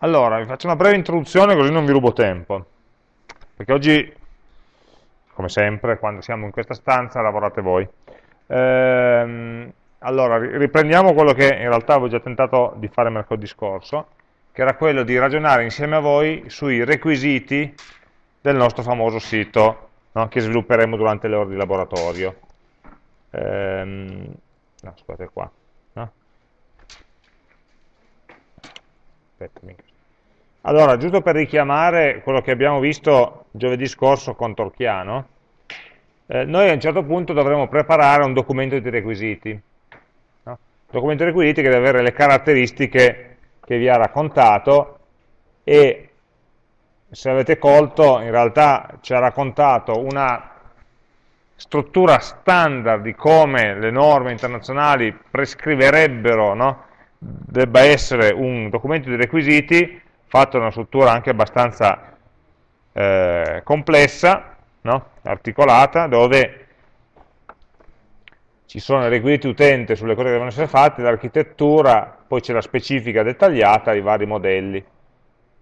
Allora, vi faccio una breve introduzione così non vi rubo tempo, perché oggi, come sempre, quando siamo in questa stanza, lavorate voi. Ehm, allora, riprendiamo quello che in realtà avevo già tentato di fare mercoledì scorso, che era quello di ragionare insieme a voi sui requisiti del nostro famoso sito, no, che svilupperemo durante le ore di laboratorio. Ehm, no, scusate qua. Aspetta, allora, giusto per richiamare quello che abbiamo visto giovedì scorso con Torchiano, eh, noi a un certo punto dovremo preparare un documento di requisiti. No? Un documento di requisiti che deve avere le caratteristiche che vi ha raccontato e se avete colto in realtà ci ha raccontato una struttura standard di come le norme internazionali prescriverebbero no? Debba essere un documento di requisiti fatto una struttura anche abbastanza eh, complessa, no? articolata, dove ci sono i requisiti utente sulle cose che devono essere fatte, l'architettura, poi c'è la specifica dettagliata, i vari modelli.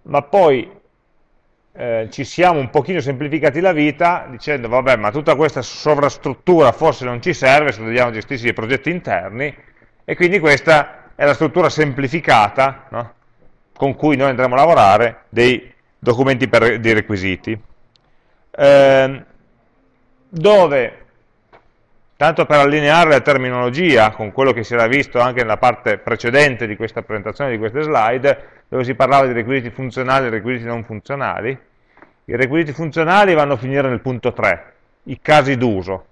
Ma poi eh, ci siamo un pochino semplificati la vita dicendo, vabbè, ma tutta questa sovrastruttura forse non ci serve se dobbiamo gestirsi dei progetti interni, e quindi questa è la struttura semplificata, no? con cui noi andremo a lavorare dei documenti per, dei requisiti, eh, dove, tanto per allineare la terminologia con quello che si era visto anche nella parte precedente di questa presentazione, di queste slide, dove si parlava di requisiti funzionali e requisiti non funzionali, i requisiti funzionali vanno a finire nel punto 3, i casi d'uso,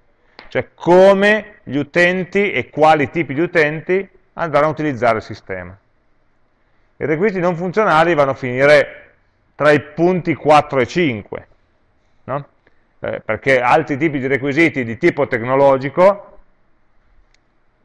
cioè come gli utenti e quali tipi di utenti andranno a utilizzare il sistema. I requisiti non funzionali vanno a finire tra i punti 4 e 5, no? eh, perché altri tipi di requisiti di tipo tecnologico,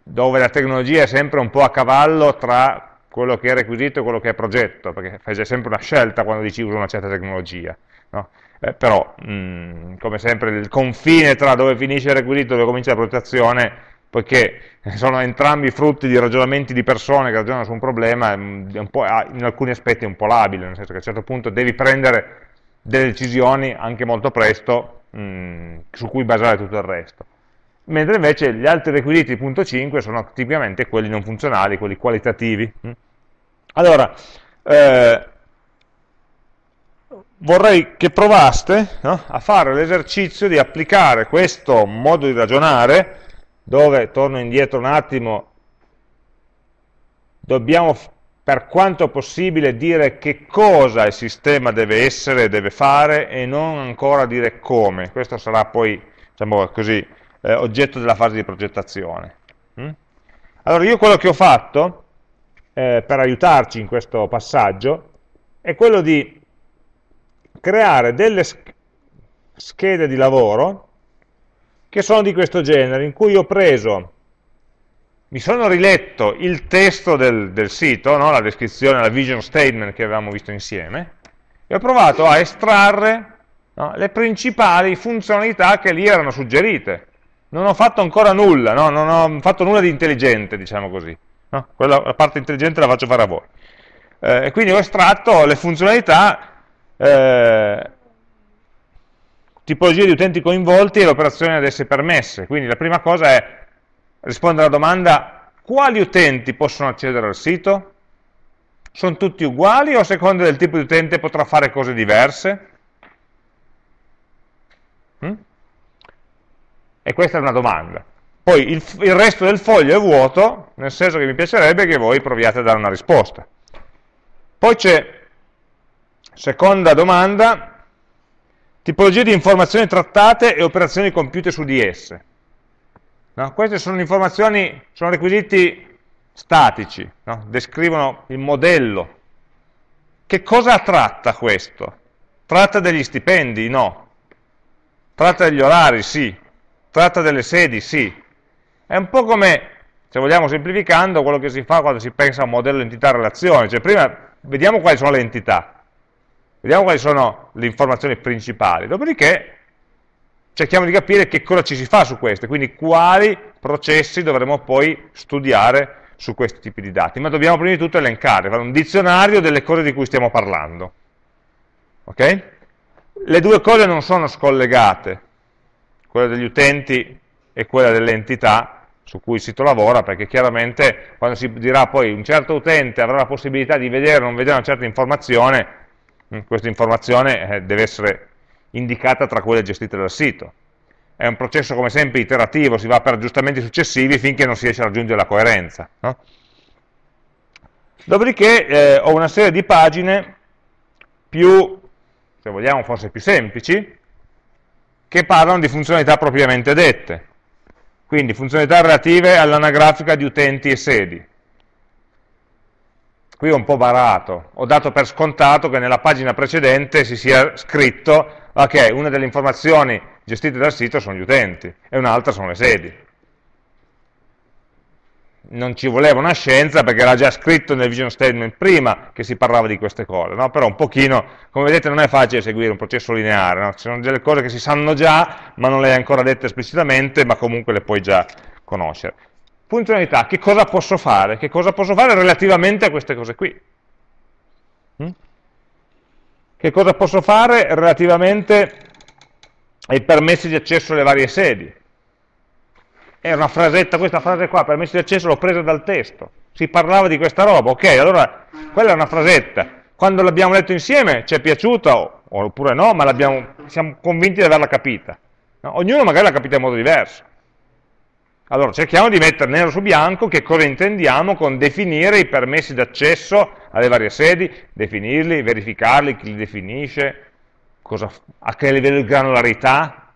dove la tecnologia è sempre un po' a cavallo tra quello che è requisito e quello che è progetto, perché fai sempre una scelta quando dici uso una certa tecnologia. No? Eh, però, mh, mm, come sempre, il confine tra dove finisce il requisito e dove comincia la progettazione poiché sono entrambi frutti di ragionamenti di persone che ragionano su un problema, in alcuni aspetti è un po' labile, nel senso che a un certo punto devi prendere delle decisioni anche molto presto mh, su cui basare tutto il resto. Mentre invece gli altri requisiti di punto 5 sono tipicamente quelli non funzionali, quelli qualitativi. Allora, eh, vorrei che provaste no, a fare l'esercizio di applicare questo modo di ragionare dove, torno indietro un attimo, dobbiamo per quanto possibile dire che cosa il sistema deve essere, deve fare e non ancora dire come. Questo sarà poi, diciamo così, eh, oggetto della fase di progettazione. Mm? Allora io quello che ho fatto eh, per aiutarci in questo passaggio è quello di creare delle schede di lavoro che sono di questo genere, in cui ho preso, mi sono riletto il testo del, del sito, no? la descrizione, la vision statement che avevamo visto insieme, e ho provato a estrarre no? le principali funzionalità che lì erano suggerite. Non ho fatto ancora nulla, no? non ho fatto nulla di intelligente, diciamo così. Quella, la parte intelligente la faccio fare a voi. Eh, e quindi ho estratto le funzionalità eh, tipologie di utenti coinvolti e le operazioni ad esse permesse. Quindi la prima cosa è rispondere alla domanda quali utenti possono accedere al sito? Sono tutti uguali o a seconda del tipo di utente potrà fare cose diverse? Mm? E questa è una domanda. Poi il, il resto del foglio è vuoto, nel senso che mi piacerebbe che voi proviate a dare una risposta. Poi c'è, seconda domanda, Tipologie di informazioni trattate e operazioni compiute su di esse. No? Queste sono informazioni, sono requisiti statici, no? descrivono il modello. Che cosa tratta questo? Tratta degli stipendi? No. Tratta degli orari? Sì. Tratta delle sedi? Sì. È un po' come, se vogliamo semplificando, quello che si fa quando si pensa a un modello entità-relazione. Cioè prima vediamo quali sono le entità, Vediamo quali sono le informazioni principali, dopodiché cerchiamo di capire che cosa ci si fa su queste, quindi quali processi dovremo poi studiare su questi tipi di dati, ma dobbiamo prima di tutto elencare, fare un dizionario delle cose di cui stiamo parlando. Okay? Le due cose non sono scollegate, quella degli utenti e quella delle entità su cui il sito lavora, perché chiaramente quando si dirà poi un certo utente avrà la possibilità di vedere o non vedere una certa informazione, questa informazione eh, deve essere indicata tra quelle gestite dal sito. È un processo come sempre iterativo, si va per aggiustamenti successivi finché non si riesce a raggiungere la coerenza. No? Dopodiché eh, ho una serie di pagine più, se vogliamo forse più semplici, che parlano di funzionalità propriamente dette. Quindi funzionalità relative all'anagrafica di utenti e sedi. Qui ho un po' barato, ho dato per scontato che nella pagina precedente si sia scritto ok, una delle informazioni gestite dal sito sono gli utenti e un'altra sono le sedi non ci voleva una scienza perché era già scritto nel vision statement prima che si parlava di queste cose, no? però un pochino, come vedete non è facile seguire un processo lineare, no? ci sono delle cose che si sanno già ma non le hai ancora dette esplicitamente ma comunque le puoi già conoscere. Funzionalità, che cosa posso fare? Che cosa posso fare relativamente a queste cose qui? Hm? Che cosa posso fare relativamente ai permessi di accesso alle varie sedi? È una frasetta, questa frase qua, permesso di accesso, l'ho presa dal testo. Si parlava di questa roba, ok, allora quella è una frasetta. Quando l'abbiamo letto insieme ci è piaciuta, oppure no, ma siamo convinti di averla capita. No? Ognuno magari l'ha capita in modo diverso. Allora cerchiamo di mettere nero su bianco che cosa intendiamo con definire i permessi d'accesso alle varie sedi, definirli, verificarli, chi li definisce, cosa, a che livello di granularità,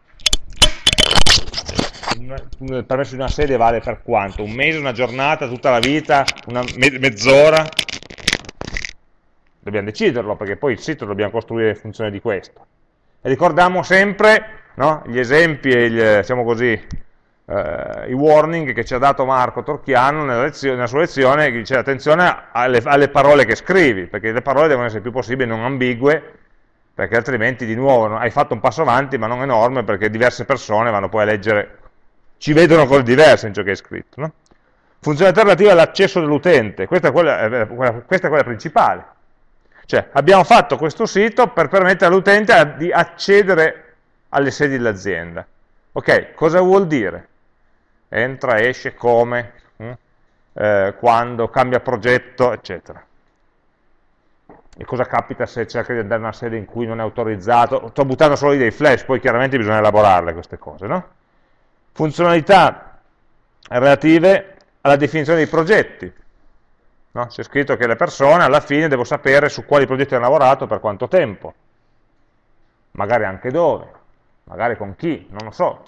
il permesso di una sede vale per quanto? Un mese, una giornata, tutta la vita, una me mezz'ora? Dobbiamo deciderlo, perché poi il sito dobbiamo costruire in funzione di questo. E ricordiamo sempre no, gli esempi e gli, diciamo così, eh, i warning che ci ha dato Marco Torchiano nella, lezione, nella sua lezione, che dice attenzione alle, alle parole che scrivi, perché le parole devono essere più possibile non ambigue, perché altrimenti di nuovo hai fatto un passo avanti ma non enorme perché diverse persone vanno poi a leggere ci vedono cose diverse in ciò che è scritto. No? Funzionalità relativa all'accesso dell'utente, questa, eh, questa, è quella principale. Cioè, abbiamo fatto questo sito per permettere all'utente di accedere alle sedi dell'azienda. Ok, cosa vuol dire? Entra, esce, come, hm? eh, quando, cambia progetto, eccetera. E cosa capita se cerca di andare in una sede in cui non è autorizzato? Sto buttando solo dei flash, poi chiaramente bisogna elaborarle queste cose, no? funzionalità relative alla definizione dei progetti. No? C'è scritto che le persone alla fine devo sapere su quali progetti hanno lavorato per quanto tempo, magari anche dove, magari con chi, non lo so,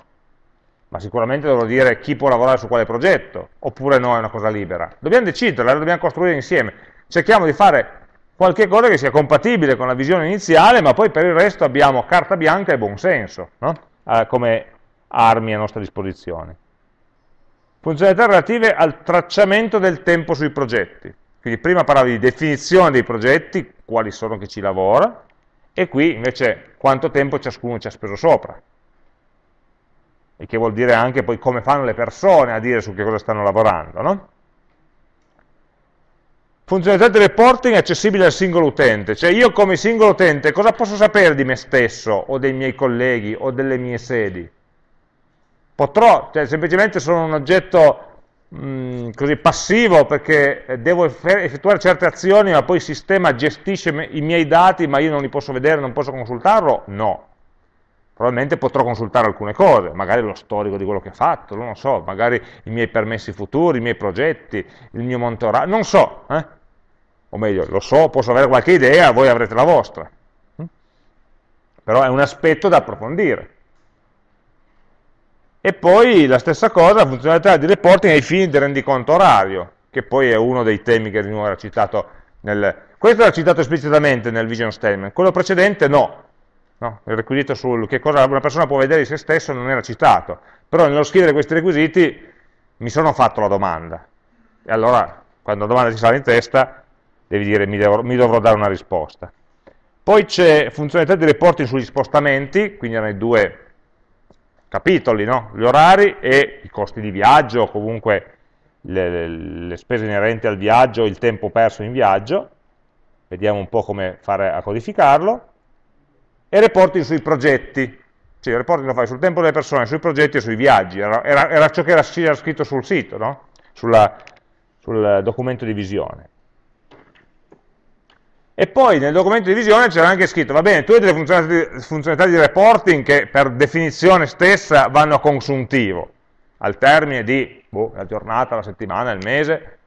ma sicuramente dovrò dire chi può lavorare su quale progetto, oppure no, è una cosa libera. Dobbiamo decidere, la dobbiamo costruire insieme. Cerchiamo di fare qualche cosa che sia compatibile con la visione iniziale, ma poi per il resto abbiamo carta bianca e buonsenso, no? eh, come armi a nostra disposizione. Funzionalità relative al tracciamento del tempo sui progetti. Quindi prima parlavi di definizione dei progetti, quali sono che ci lavora, e qui invece quanto tempo ciascuno ci ha speso sopra. E che vuol dire anche poi come fanno le persone a dire su che cosa stanno lavorando. No? Funzionalità di reporting accessibile al singolo utente, cioè io come singolo utente cosa posso sapere di me stesso, o dei miei colleghi, o delle mie sedi? potrò, cioè semplicemente sono un oggetto mh, mm, così passivo perché devo effettuare certe azioni ma poi il sistema gestisce i miei dati ma io non li posso vedere, non posso consultarlo? No. Probabilmente potrò consultare alcune cose, magari lo storico di quello che ho fatto, non lo so, magari i miei permessi futuri, i miei progetti, il mio monitoraggio, non so, eh? o meglio, lo so, posso avere qualche idea, voi avrete la vostra. Hm? Però è un aspetto da approfondire. E poi la stessa cosa, funzionalità di reporting ai fini del rendiconto orario, che poi è uno dei temi che di nuovo era citato nel... Questo era citato esplicitamente nel vision statement, quello precedente no. No. Il requisito sul che cosa una persona può vedere di se stesso non era citato, però nello scrivere questi requisiti mi sono fatto la domanda. E allora, quando la domanda ti sale in testa, devi dire mi, devo, mi dovrò dare una risposta. Poi c'è funzionalità di reporting sugli spostamenti, quindi erano i due capitoli, no? gli orari e i costi di viaggio, o comunque le, le spese inerenti al viaggio, il tempo perso in viaggio, vediamo un po' come fare a codificarlo, e reporting sui progetti, sì, il reporting lo fai sul tempo delle persone, sui progetti e sui viaggi, era, era, era ciò che era, scritto sul sito, no? Sulla, sul documento di visione. E poi nel documento di visione c'era anche scritto, va bene, tu hai delle funzionalità, funzionalità di reporting che per definizione stessa vanno a consuntivo, al termine di boh, la giornata, la settimana, il mese,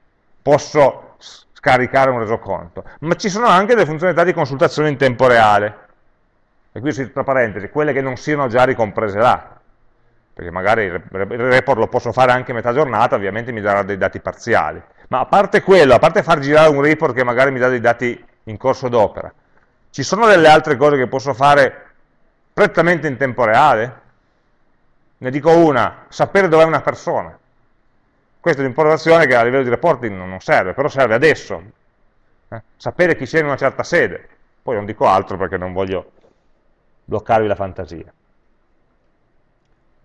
posso scaricare un resoconto, ma ci sono anche delle funzionalità di consultazione in tempo reale, e qui tra parentesi, quelle che non siano già ricomprese là, perché magari il report lo posso fare anche a metà giornata, ovviamente mi darà dei dati parziali, ma a parte quello, a parte far girare un report che magari mi dà dei dati in corso d'opera, ci sono delle altre cose che posso fare prettamente in tempo reale? Ne dico una, sapere dov'è una persona. Questa è un'impostazione che a livello di reporting non serve, però serve adesso. Eh? Sapere chi sia in una certa sede. Poi non dico altro perché non voglio bloccarvi la fantasia.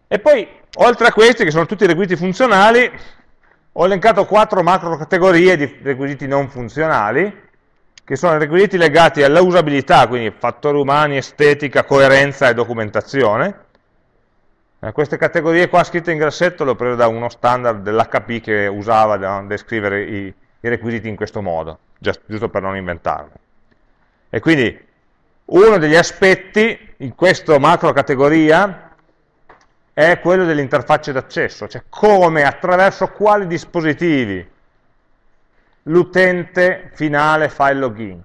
E poi, oltre a questi, che sono tutti requisiti funzionali, ho elencato quattro macro categorie di requisiti non funzionali, che sono i requisiti legati alla usabilità, quindi fattori umani, estetica, coerenza e documentazione. Eh, queste categorie qua scritte in grassetto le ho prese da uno standard dell'HP che usava da descrivere i, i, requisiti in questo modo, giusto per non inventarli. E quindi uno degli aspetti in questa macro categoria è quello delle interfacce d'accesso, cioè come, attraverso quali dispositivi l'utente finale fa il login.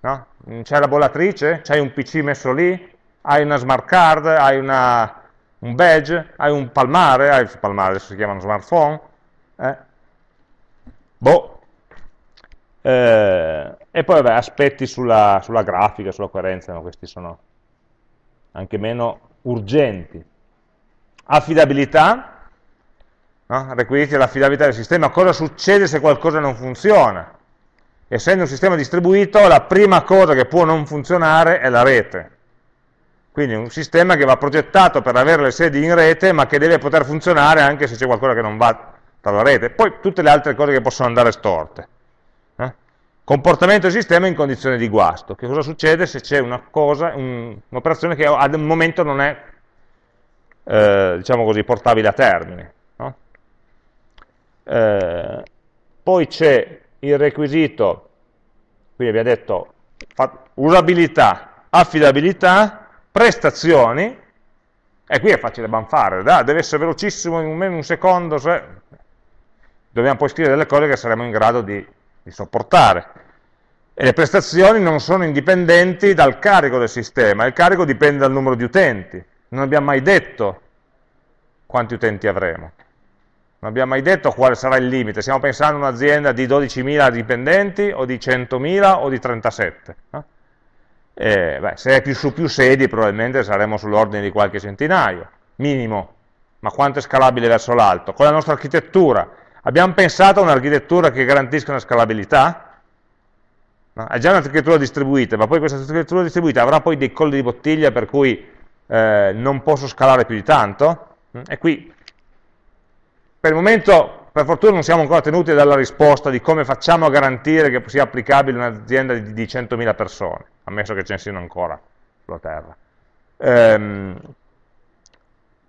No? C'è la bollatrice? C'hai un PC messo lì? Hai una smart card? Hai una, un badge? Hai un palmare? Hai il palmare adesso si chiamano smartphone? Eh? Boh. Eh, e poi vabbè, aspetti sulla, sulla grafica, sulla coerenza, no? questi sono anche meno urgenti. Affidabilità, no? requisiti dell'affidabilità del sistema, cosa succede se qualcosa non funziona? Essendo un sistema distribuito, la prima cosa che può non funzionare è la rete. Quindi un sistema che va progettato per avere le sedi in rete, ma che deve poter funzionare anche se c'è qualcosa che non va tra la rete. Poi tutte le altre cose che possono andare storte. Comportamento del sistema in condizioni di guasto. Che cosa succede se c'è un'operazione un, che al momento non è, eh, diciamo così, portabile a termine? Eh, poi c'è il requisito, qui abbiamo detto usabilità, affidabilità, prestazioni, e qui è facile banfare, da, deve essere velocissimo in meno un secondo, se... dobbiamo poi scrivere delle cose che saremo in grado di, di sopportare. E le prestazioni non sono indipendenti dal carico del sistema, il carico dipende dal numero di utenti. Non abbiamo mai detto quanti utenti avremo. Non abbiamo mai detto quale sarà il limite, stiamo pensando a un'azienda di 12.000 dipendenti o di 100.000 o di 37. No? Eh, beh, se è più su più sedi probabilmente saremo sull'ordine di qualche centinaio, minimo, ma quanto è scalabile verso l'alto? Con la nostra architettura, abbiamo pensato a un'architettura che garantisca una scalabilità? No? È già un'architettura distribuita, ma poi questa architettura distribuita avrà poi dei colli di bottiglia per cui eh, non posso scalare più di tanto? E qui per il momento, per fortuna, non siamo ancora tenuti dalla risposta di come facciamo a garantire che sia applicabile un'azienda di, di 100.000 persone, ammesso che ce ne siano ancora sulla Terra. Ehm,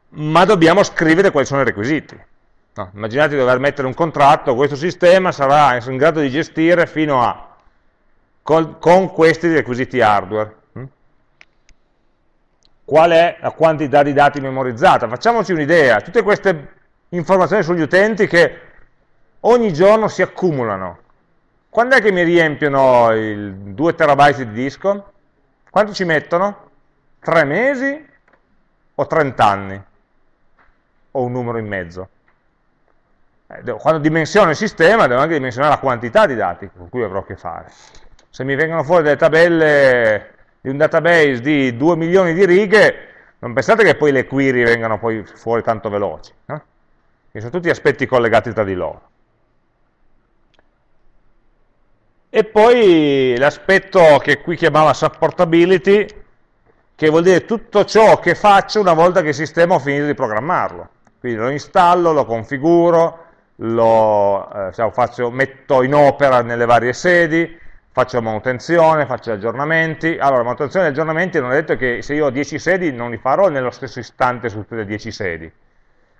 ma dobbiamo scrivere quali sono i requisiti. No, immaginate di dover mettere un contratto, questo sistema sarà in grado di gestire fino a, con, con questi requisiti hardware. Hm? Qual è la quantità di dati memorizzata? Facciamoci un'idea, tutte queste informazioni sugli utenti che ogni giorno si accumulano. Quando è che mi riempiono il 2 terabyte di disco? Quanto ci mettono? 3 mesi o 30 anni? O un numero in mezzo? Eh, quando dimensiono il sistema devo anche dimensionare la quantità di dati con cui avrò a che fare. Se mi vengono fuori delle tabelle di un database di 2 milioni di righe, non pensate che poi le query vengano poi fuori tanto veloci. Che sono tutti aspetti collegati tra di loro. E poi l'aspetto che qui chiamava supportability, che vuol dire tutto ciò che faccio una volta che il sistema ho finito di programmarlo. Quindi lo installo, lo configuro, lo eh, faccio, metto in opera nelle varie sedi, faccio manutenzione, faccio aggiornamenti. Allora, manutenzione e aggiornamenti non è detto che se io ho 10 sedi non li farò nello stesso istante su tutte le 10 sedi.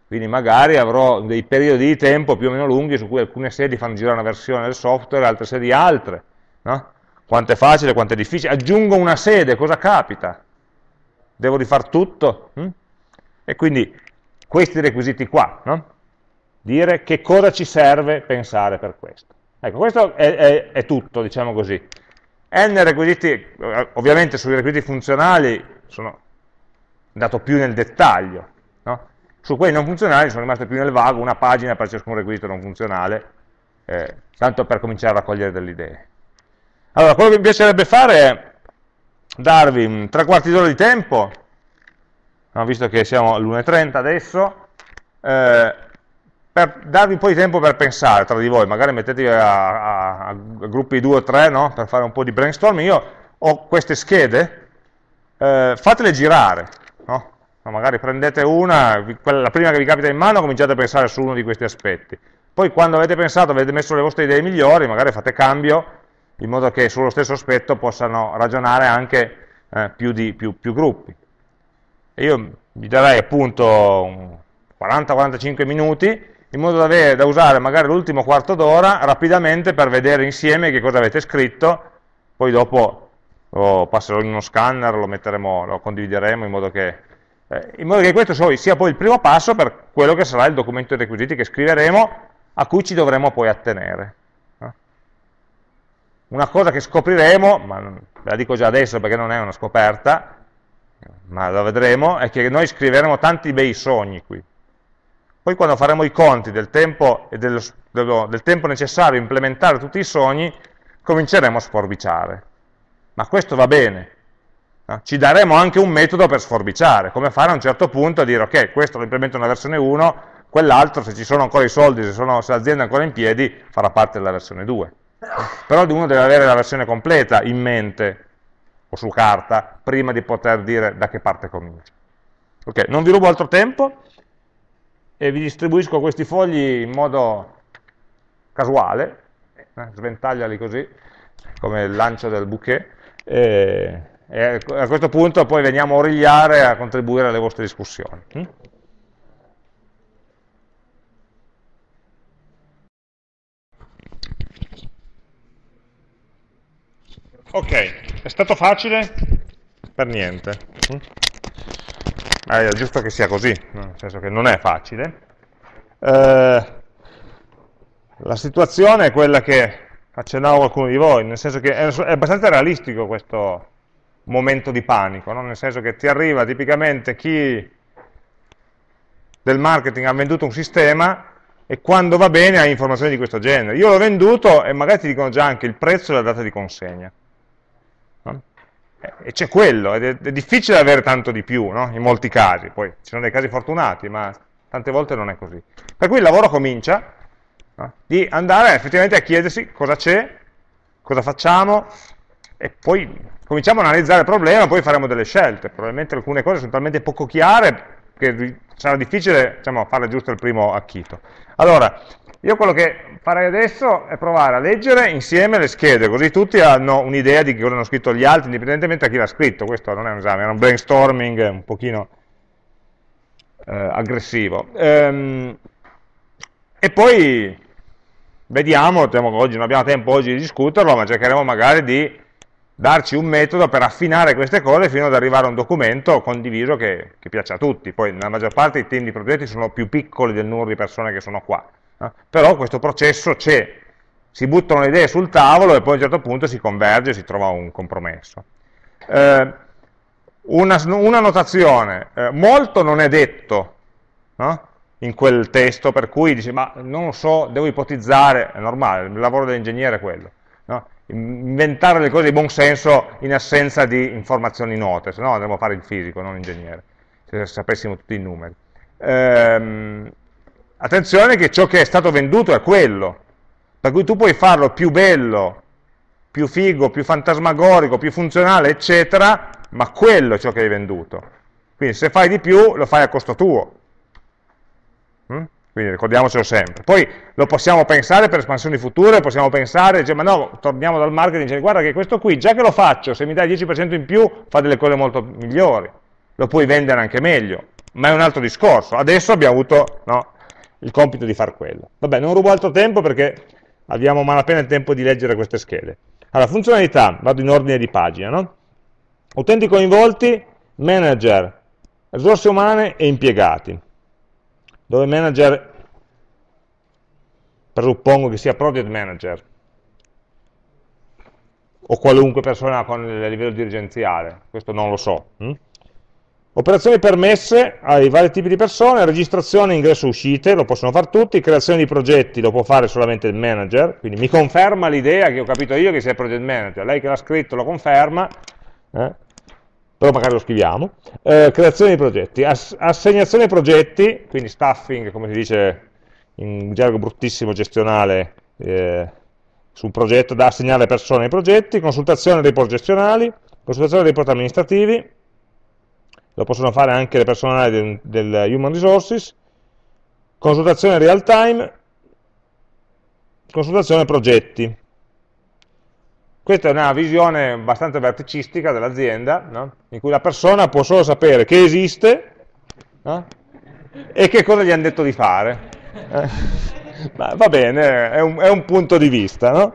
Quindi magari avrò dei periodi di tempo più o meno lunghi su cui alcune sedi fanno girare una versione del software, altre sedi altre. No? Quanto è facile, quanto è difficile. Aggiungo una sede, cosa capita? Devo rifare tutto? Hm? E quindi questi requisiti qua, no? Dire che cosa ci serve pensare per questo. Ecco, questo è, è, è tutto, diciamo così. N requisiti, ovviamente sui requisiti funzionali sono andato più nel dettaglio, no? su quelli non funzionali sono rimasto più nel vago, una pagina per ciascun requisito non funzionale, eh, tanto per cominciare a raccogliere delle idee. Allora, quello che mi piacerebbe fare è darvi tre quarti d'ora di tempo, no, visto che siamo all'1.30 adesso, eh, per darvi un po' di tempo per pensare tra di voi, magari mettetevi a, a, a gruppi 2 o 3 no? per fare un po' di brainstorming, io ho queste schede, eh, fatele girare, no? magari prendete una, la prima che vi capita in mano, cominciate a pensare su uno di questi aspetti, poi quando avete pensato, avete messo le vostre idee migliori, magari fate cambio, in modo che sullo stesso aspetto possano ragionare anche eh, più, di, più, più gruppi. E io vi darei appunto 40-45 minuti, in modo da, avere, da usare magari l'ultimo quarto d'ora rapidamente per vedere insieme che cosa avete scritto, poi dopo lo passerò in uno scanner, lo, metteremo, lo condivideremo in modo, che, eh, in modo che questo sia poi il primo passo per quello che sarà il documento di requisiti che scriveremo, a cui ci dovremo poi attenere. Una cosa che scopriremo, ma ve la dico già adesso perché non è una scoperta, ma la vedremo, è che noi scriveremo tanti bei sogni qui. Poi quando faremo i conti del tempo, dello, dello, del tempo necessario a implementare tutti i sogni, cominceremo a sforbiciare. Ma questo va bene. No? Ci daremo anche un metodo per sforbiciare, come fare a un certo punto a dire ok, questo lo implemento nella versione 1, quell'altro, se ci sono ancora i soldi, se, se l'azienda è ancora in piedi, farà parte della versione 2. Però uno deve avere la versione completa in mente, o su carta, prima di poter dire da che parte comincia. Ok, non vi rubo altro tempo, e vi distribuisco questi fogli in modo casuale, eh, sventagliali così, come il lancio del bouquet, e, e, a questo punto poi veniamo a origliare a contribuire alle vostre discussioni. Hm? Ok, è stato facile? Per niente. Hm? È giusto che sia così, nel senso che non è facile. Eh, la situazione è quella che accennavo qualcuno di voi, nel senso che è, è abbastanza realistico questo momento di panico, no? nel senso che ti arriva tipicamente chi del marketing ha venduto un sistema e quando va bene ha informazioni di questo genere. Io l'ho venduto e magari ti dicono già anche il prezzo e la data di consegna e c'è quello, ed è, è, difficile avere tanto di più, no? in molti casi, poi ci sono dei casi fortunati, ma tante volte non è così. Per cui il lavoro comincia no? di andare effettivamente a chiedersi cosa c'è, cosa facciamo, e poi cominciamo a analizzare il problema, poi faremo delle scelte, probabilmente alcune cose sono talmente poco chiare che sarà difficile diciamo, farle giusto il primo acchito. Allora, io quello che farei adesso è provare a leggere insieme le schede, così tutti hanno un'idea di cosa hanno scritto gli altri, indipendentemente da chi l'ha scritto. Questo non è un esame, era un brainstorming un pochino eh, aggressivo. Ehm, e poi vediamo, oggi non abbiamo tempo oggi di discuterlo, ma cercheremo magari di darci un metodo per affinare queste cose fino ad arrivare a un documento condiviso che, che piaccia a tutti. Poi nella maggior parte i team di progetti sono più piccoli del numero di persone che sono qua? Però questo processo c'è, si buttano le idee sul tavolo e poi a un certo punto si converge e si trova un compromesso. Eh, una, una, notazione, eh, molto non è detto no? in quel testo, per cui dici, ma non lo so, devo ipotizzare, è normale, il lavoro dell'ingegnere è quello. No? Inventare le cose di buon senso in assenza di informazioni note, se no andremo a fare il fisico, non l'ingegnere, se sapessimo tutti i numeri. Ehm, Attenzione che ciò che è stato venduto è quello, per cui tu puoi farlo più bello, più figo, più fantasmagorico, più funzionale, eccetera, ma quello è ciò che hai venduto. Quindi se fai di più, lo fai a costo tuo. Mm? quindi ricordiamocelo sempre. Poi lo possiamo pensare per espansioni future, possiamo pensare, cioè, ma no, torniamo dal marketing, dice, guarda che questo qui, già che lo faccio, se mi dai il 10% in più, fa delle cose molto migliori, lo puoi vendere anche meglio, ma è un altro discorso. Adesso abbiamo avuto no, il compito di fare quello. Vabbè, non rubo altro tempo perché abbiamo malapena il tempo di leggere queste schede. Allora, funzionalità, vado in ordine di pagina, no? Utenti coinvolti, manager, risorse umane e impiegati dove manager presuppongo che sia project manager o qualunque persona con il livello dirigenziale, questo non lo so. Hm? Operazioni permesse ai vari tipi di persone, registrazione, ingresso, uscite, lo possono fare tutti, creazione di progetti lo può fare solamente il manager, quindi mi conferma l'idea che ho capito io che sia project manager, lei che l'ha scritto lo conferma, eh? però magari lo scriviamo, eh, creazione di progetti, Ass assegnazione progetti, quindi staffing, come si dice in gergo bruttissimo gestionale, eh, su un progetto da assegnare persone ai progetti, consultazione dei report gestionali, consultazione dei report amministrativi, lo possono fare anche le personali del, del Human Resources, consultazione real time, consultazione progetti, questa è una visione abbastanza verticistica dell'azienda, no? in cui la persona può solo sapere che esiste no? e che cosa gli hanno detto di fare. Eh? va bene, è un, è un, punto di vista. No?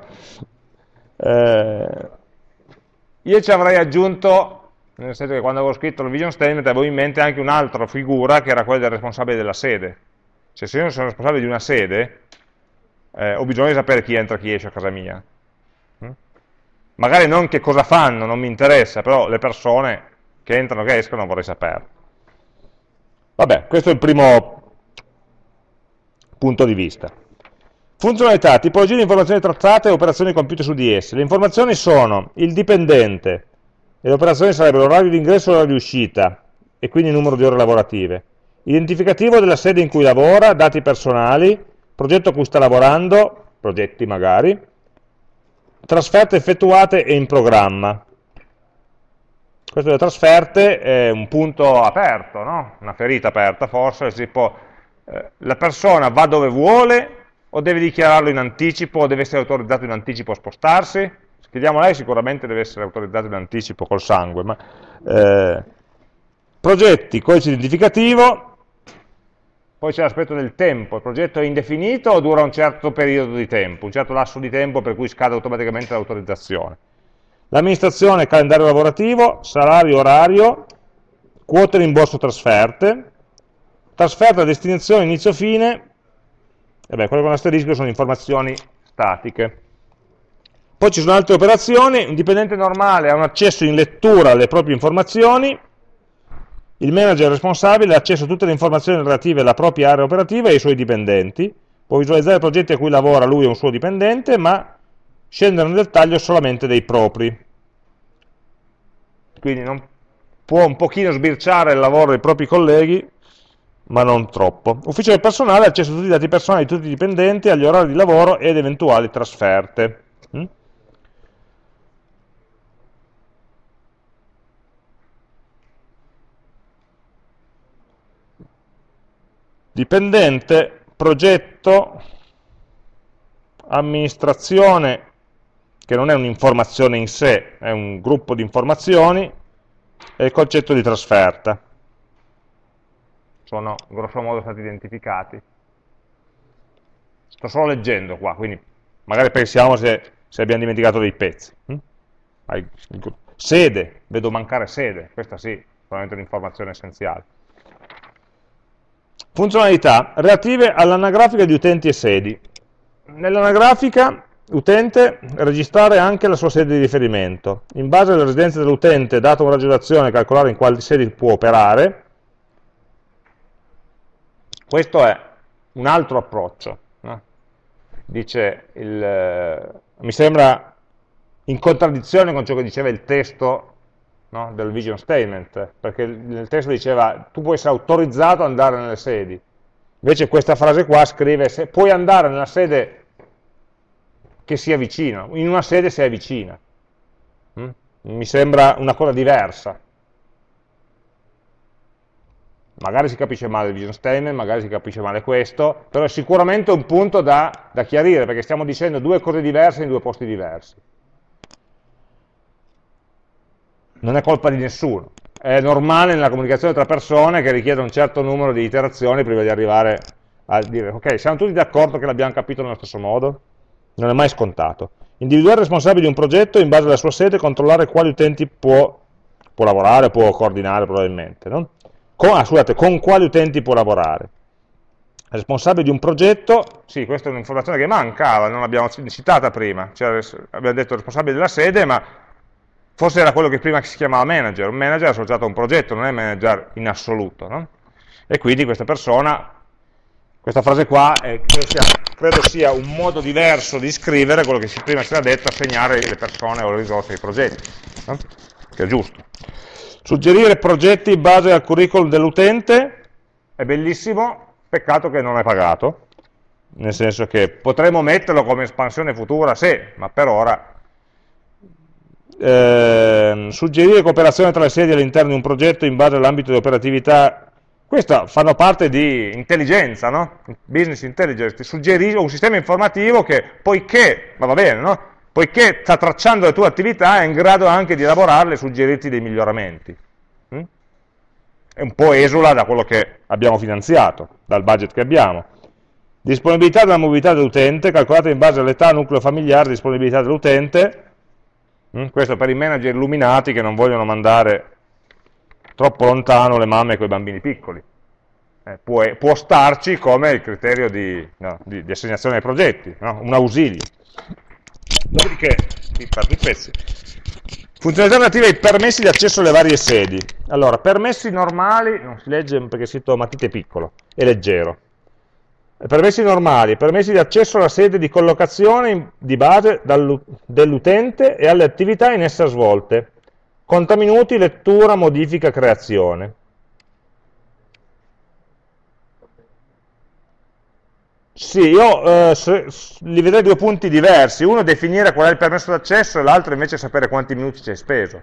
Eh, io ci avrei aggiunto, nel senso che quando avevo scritto il vision statement avevo in mente anche un'altra figura che era quella del responsabile della sede. Cioè se io sono responsabile di una sede, eh, ho bisogno di sapere chi entra e chi esce a casa mia magari non che cosa fanno, non mi interessa, però le persone che entrano e che escono vorrei sapere. Vabbè, questo è il primo punto di vista. Funzionalità, tipologia di informazioni trattate e operazioni compiute su di esse. Le informazioni sono il dipendente, le operazioni sarebbero l'orario di ingresso e l'orario di uscita, e quindi il numero di ore lavorative. Identificativo della sede in cui lavora, dati personali, progetto a cui sta lavorando, progetti magari, trasferte effettuate e in programma. Questo delle trasferte è un punto aperto, no? una ferita aperta forse, tipo, eh, la persona va dove vuole o deve dichiararlo in anticipo o deve essere autorizzato in anticipo a spostarsi? Chiediamo a lei, sicuramente deve essere autorizzato in anticipo col sangue, ma eh, progetti, codice identificativo, poi c'è l'aspetto del tempo, il progetto è indefinito o dura un certo periodo di tempo, un certo lasso di tempo per cui scade automaticamente l'autorizzazione. L'amministrazione, calendario lavorativo, salario, orario, quote rimborso trasferte, trasferta, destinazione, inizio, fine, e beh, quelle con asterisco sono informazioni statiche. Poi ci sono altre operazioni, un dipendente normale ha un accesso in lettura alle proprie informazioni, il manager responsabile ha accesso a tutte le informazioni relative alla propria area operativa e ai suoi dipendenti, può visualizzare i progetti a cui lavora lui e un suo dipendente, ma scendere nel dettaglio solamente dei propri. Quindi non può un pochino sbirciare il lavoro dei propri colleghi, ma non troppo. Ufficio del personale ha accesso a tutti i dati personali di tutti i dipendenti, agli orari di lavoro ed eventuali trasferte. Mm? Dipendente, progetto, amministrazione, che non è un'informazione in sé, è un gruppo di informazioni, e il concetto di trasferta. Sono grosso modo stati identificati. Sto solo leggendo qua, quindi magari pensiamo se, se abbiamo dimenticato dei pezzi. Hm? Sede, vedo mancare sede, questa sì, probabilmente un'informazione essenziale. Funzionalità relative all'anagrafica di utenti e sedi. Nell'anagrafica utente registrare anche la sua sede di riferimento. In base alle residenze dell'utente, dato un raggio calcolare in quali sedi può operare. Questo è un altro approccio. No? Dice, il, mi sembra in contraddizione con ciò che diceva il testo no? del vision statement, perché nel testo diceva tu puoi essere autorizzato ad andare nelle sedi, invece questa frase qua scrive se puoi andare nella sede che sia vicina, in una sede se vicina, mm? mi sembra una cosa diversa. magari si capisce male il vision statement, magari si capisce male questo, però è sicuramente un punto da, da chiarire, perché stiamo dicendo due cose diverse in due posti diversi. Non è colpa di nessuno, è normale nella comunicazione tra persone che richiede un certo numero di iterazioni prima di arrivare a dire ok, siamo tutti d'accordo che l'abbiamo capito nello stesso modo? Non è mai scontato. Individuare il responsabile di un progetto in base alla sua sede e controllare quali utenti può, può lavorare, può coordinare probabilmente. No? Con, ah, scusate, con quali utenti può lavorare. Responsabile di un progetto, sì, questa è un'informazione che mancava, non l'abbiamo citata prima, cioè, abbiamo detto responsabile della sede, ma forse era quello che prima si chiamava manager, un manager associato a un progetto, non è manager in assoluto, no? e quindi questa persona questa frase qua è, credo, sia, credo, sia, un modo diverso di scrivere quello che prima si era detto, assegnare le persone o le risorse ai progetti, no? che è giusto. Suggerire progetti in base al curriculum dell'utente è bellissimo, peccato che non è pagato, nel senso che potremmo metterlo come espansione futura, sì, ma per ora eh, suggerire cooperazione tra le sedi all'interno di un progetto in base all'ambito di operatività questo fanno parte di intelligenza, no? business intelligence, ti suggerisce un sistema informativo che poiché, ma va bene, no? poiché sta tracciando le tue attività è in grado anche di elaborarle e suggerirti dei miglioramenti. Mm? È un po' esula da quello che abbiamo finanziato, dal budget che abbiamo. Disponibilità della mobilità dell'utente, calcolata in base all'età, nucleo familiare, disponibilità dell'utente? Questo per i manager illuminati che non vogliono mandare troppo lontano le mamme con i bambini piccoli. Eh, può, può, starci come il criterio di, no, di, di assegnazione ai progetti, no? un ausilio. Dopodiché, qui parto i pezzi. Funzionalità relative ai permessi di accesso alle varie sedi. Allora, permessi normali, non si legge perché è scritto matite piccolo, è leggero. Permessi normali, permessi di accesso alla sede di collocazione di base dell'utente e alle attività in essa svolte, Conta minuti, lettura, modifica, creazione. Sì, io eh, li vedrei due punti diversi. Uno definire qual è il permesso d'accesso e l'altro invece sapere quanti minuti ci hai speso.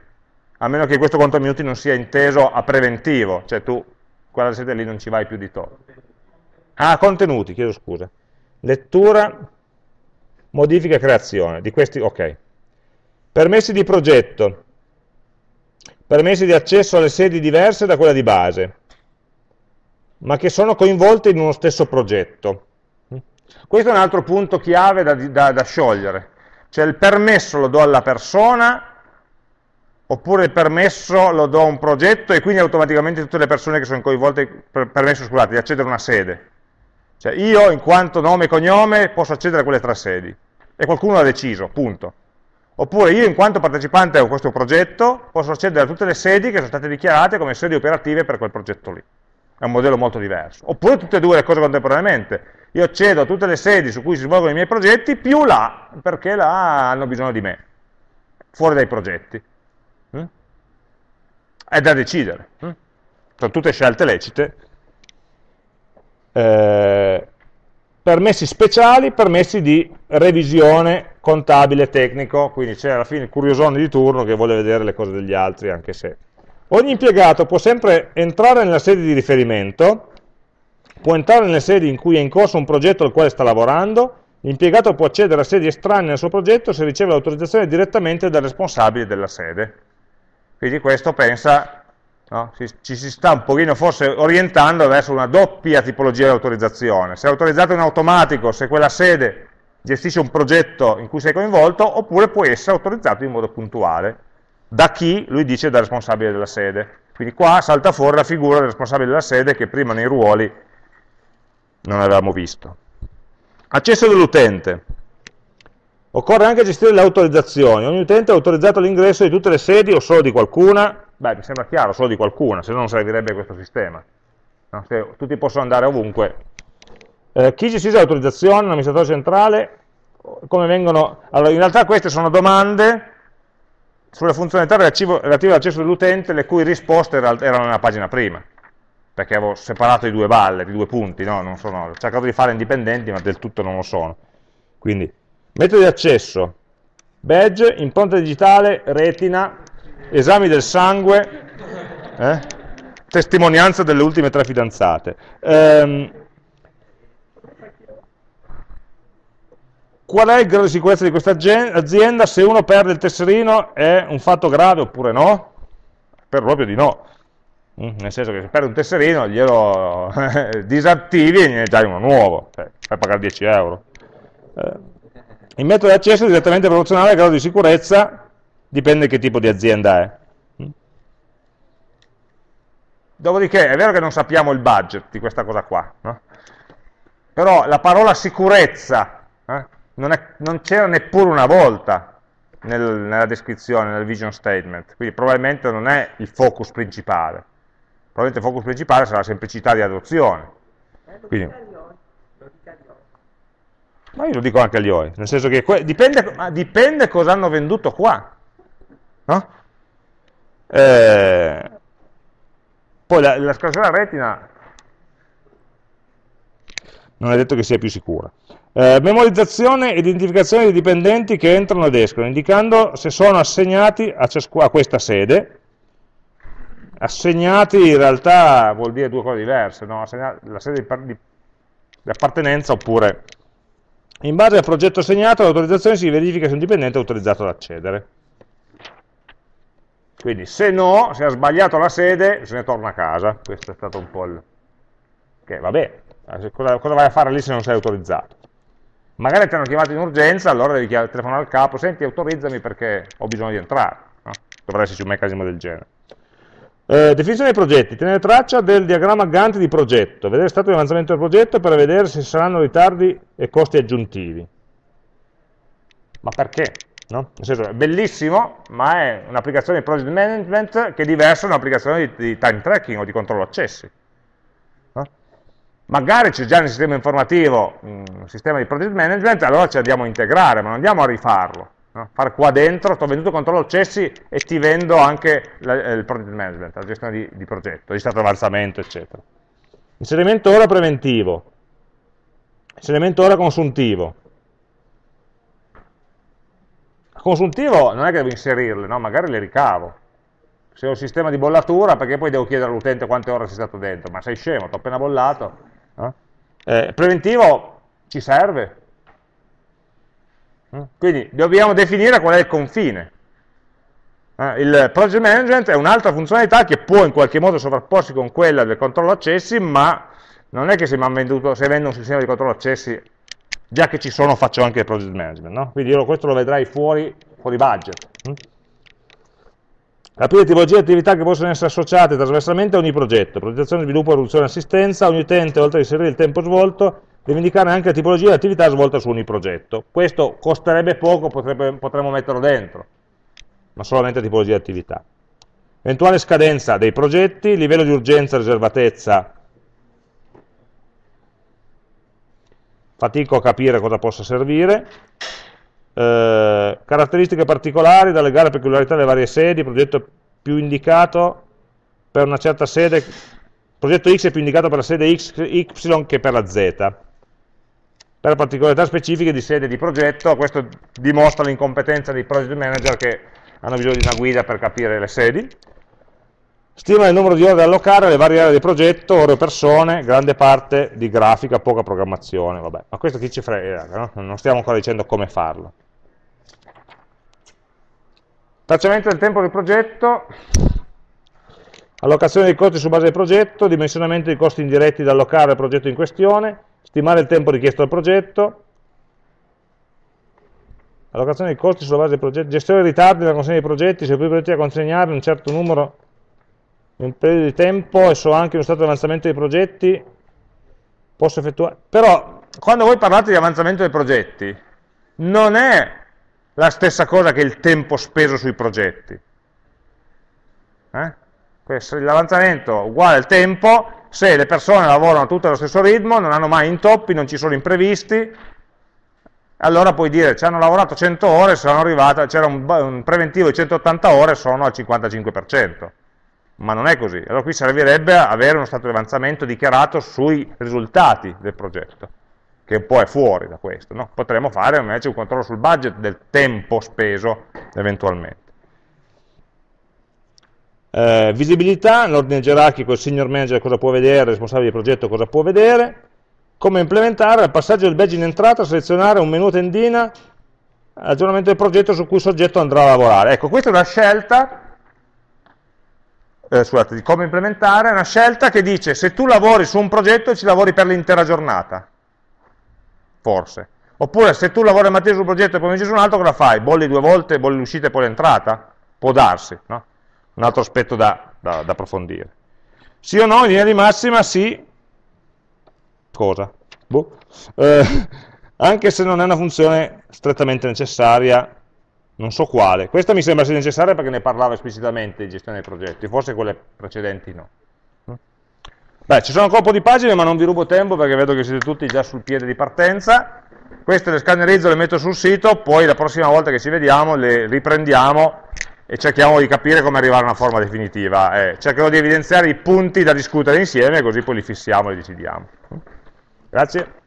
A meno che questo conto minuti non sia inteso a preventivo, cioè tu, quella sede lì non ci vai più di tot. Ah, contenuti, chiedo scusa. Lettura, modifica e creazione. Di questi, ok. Permessi di progetto permessi di accesso alle sedi diverse da quella di base, ma che sono coinvolte in uno stesso progetto. Questo è un altro punto chiave da, da, da sciogliere, cioè il permesso lo do alla persona oppure il permesso lo do a un progetto e quindi automaticamente tutte le persone che sono coinvolte, per, permesso scusate, di accedere a una sede. Cioè io in quanto nome e cognome posso accedere a quelle tre sedi e qualcuno l'ha deciso, punto. Oppure io in quanto partecipante a questo progetto posso accedere a tutte le sedi che sono state dichiarate come sedi operative per quel progetto lì. È un modello molto diverso. Oppure tutte e due le cose contemporaneamente. Io accedo a tutte le sedi su cui si svolgono i miei progetti, più là, perché là hanno bisogno di me, fuori dai progetti. Mm? È da decidere. Mm? Sono tutte scelte lecite. Eh, permessi speciali, permessi di revisione contabile, tecnico, quindi c'è alla fine il curiosone di turno che vuole vedere le cose degli altri, anche se. Ogni impiegato può sempre entrare nella sede di riferimento, può entrare nelle sedi in cui è in corso un progetto al quale sta lavorando, l'impiegato può accedere a sedi estranee al suo progetto se riceve l'autorizzazione direttamente dal responsabile della sede. Quindi questo pensa No? ci si sta un pochino forse orientando verso una doppia tipologia di autorizzazione. Se autorizzato in automatico, se quella sede gestisce un progetto in cui sei coinvolto, oppure può essere autorizzato in modo puntuale. Da chi? Lui dice da responsabile della sede. Quindi qua salta fuori la figura del responsabile della sede che prima nei ruoli non avevamo visto. Accesso dell'utente. Occorre anche gestire le autorizzazioni. Ogni utente è autorizzato all'ingresso di tutte le sedi o solo di qualcuna, Beh, mi sembra chiaro, solo di qualcuna, se no non servirebbe questo sistema. No? Tutti possono andare ovunque. Eh, chi gestisce l'autorizzazione, l'amministratore centrale, come vengono... Allora, in realtà queste sono domande sulle funzionalità relative all'accesso dell'utente, le cui risposte erano nella pagina prima, perché avevo separato i due balle, i due punti, no? non sono, ho cercato di fare indipendenti, ma del tutto non lo sono. Quindi, metodi di accesso, badge, impronta digitale, retina, esami del sangue, eh? testimonianza delle ultime tre fidanzate. Ehm, qual è il grado di sicurezza di questa azienda? Se uno perde il tesserino è un fatto grave oppure no? Per proprio di no. Mm, nel senso che se perdi un tesserino glielo disattivi e ne dai uno nuovo, cioè, fai pagare 10 euro. Eh, il metodo di accesso è direttamente proporzionale al grado di sicurezza, dipende che tipo di azienda è. Dopodiché è vero che non sappiamo il budget di questa cosa qua, no? però la parola sicurezza eh, non, non c'era neppure una volta nel, nella descrizione, nel vision statement, quindi probabilmente non è il focus principale probabilmente il focus principale sarà la semplicità di adozione. Quindi, ma io lo dico anche agli OI, nel senso che dipende, dipende cosa hanno venduto qua. No? Eh, poi la, la scansione a retina non è detto che sia più sicura. Eh, memorizzazione e identificazione dei dipendenti che entrano ed escono, indicando se sono assegnati a, a questa sede, assegnati in realtà vuol dire due cose diverse, no? la sede di, di, di appartenenza oppure in base al progetto assegnato l'autorizzazione si verifica se un dipendente è autorizzato ad accedere. Quindi se no, se ha sbagliato la sede, se ne torna a casa. Questo è stato un po' il... Che vabbè, cosa, cosa vai a fare lì se non sei autorizzato? Magari ti hanno chiamato in urgenza, allora devi telefonare al capo, senti autorizzami perché ho bisogno di entrare. No? Dovrebbe esserci un meccanismo del genere. Eh, definizione dei progetti, tenere traccia del diagramma Gantt di progetto, vedere stato di avanzamento del progetto per vedere se saranno ritardi e costi aggiuntivi. Ma perché? No? Nel senso, è bellissimo, ma è un'applicazione di project management che è diversa da un'applicazione di, di, time tracking o di controllo accessi. No? Magari c'è già nel sistema informativo un sistema di project management, allora ci andiamo a integrare, ma non andiamo a rifarlo no? fare qua dentro, sto venduto controllo accessi e ti vendo anche la, eh, il project management, la gestione di, di progetto, di stato avanzamento, eccetera. Inserimento ora preventivo, inserimento ora consuntivo. Consuntivo non è che devo inserirle, no? magari le ricavo. Se ho un sistema di bollatura, perché poi devo chiedere all'utente quante ore sei stato dentro? Ma sei scemo, ti ho appena bollato. No? Eh, preventivo ci serve, quindi dobbiamo definire qual è il confine. Eh, il project management è un'altra funzionalità che può in qualche modo sovrapporsi con quella del controllo accessi, ma non è che se, venduto, se vendo un sistema di controllo accessi, già che ci sono faccio anche il project management. No? Quindi io questo lo vedrai fuori, fuori budget. Mm? Aprire tipologie di attività che possono essere associate trasversalmente a ogni progetto, progettazione, sviluppo, produzione e assistenza, ogni utente, oltre a inserire il tempo svolto, deve indicare anche la tipologia di attività svolta su ogni progetto. Questo costerebbe poco, potrebbe, potremmo metterlo dentro, ma solamente tipologia di attività. Eventuale scadenza dei progetti, livello di urgenza, riservatezza, fatico a capire cosa possa servire, eh, caratteristiche particolari da legare a peculiarità delle varie sedi, progetto più indicato per una certa sede, progetto X è più indicato per la sede X, Y che per la Z per particolarità specifiche di sede di progetto, questo dimostra l'incompetenza dei project manager che hanno bisogno di una guida per capire le sedi. Stima il numero di ore da allocare alle varie aree di progetto, ore o persone, grande parte di grafica, poca programmazione, vabbè, ma questo chi ci frega, no? non stiamo ancora dicendo come farlo. Tracciamento del tempo del progetto, allocazione dei costi su base del progetto, dimensionamento dei costi indiretti da allocare al progetto in questione, stimare il tempo richiesto al progetto, allocazione dei costi sulla base del progetto, gestione dei ritardi nella consegna dei progetti, se più progetti da consegnare un certo numero in un periodo di tempo e so anche uno stato di avanzamento dei progetti, posso effettuare... Però, quando voi parlate di avanzamento dei progetti, non è la stessa cosa che il tempo speso sui progetti. Eh? L'avanzamento uguale al tempo se le persone lavorano tutte allo stesso ritmo, non hanno mai intoppi, non ci sono imprevisti, allora puoi dire ci hanno lavorato 100 ore, c'era un, un, preventivo di 180 ore, sono al 55%. Ma non è così. Allora qui servirebbe avere uno stato di avanzamento dichiarato sui risultati del progetto, che un po' è fuori da questo. No? Potremmo fare invece un controllo sul budget del tempo speso eventualmente. Eh, visibilità, l'ordine gerarchico, il senior manager cosa può vedere, il responsabile di progetto cosa può vedere, come implementare il passaggio del badge in entrata, selezionare un menu tendina, aggiornamento del progetto su cui il soggetto andrà a lavorare. Ecco, questa è una scelta eh, scusate, di come implementare, è una scelta che dice se tu lavori su un progetto ci lavori per l'intera giornata, forse. Oppure se tu lavori mattina su un progetto e poi su un altro, cosa fai? Bolli due volte, bolli l'uscita e poi l'entrata? Può darsi, no? Un altro aspetto da, da, da approfondire. Sì o no, in linea di massima sì. Cosa? Boh. Eh, anche se non è una funzione strettamente necessaria non so quale. Questa mi sembra sia necessaria perché ne parlava esplicitamente di gestione dei progetti, forse quelle precedenti no. Beh, ci sono ancora un po' di pagine, ma non vi rubo tempo perché vedo che siete tutti già sul piede di partenza. Queste le scannerizzo, le metto sul sito, poi la prossima volta che ci vediamo le riprendiamo e cerchiamo di capire come arrivare a una forma definitiva. Eh, cercherò di evidenziare i punti da discutere insieme, così poi li fissiamo e decidiamo. Grazie.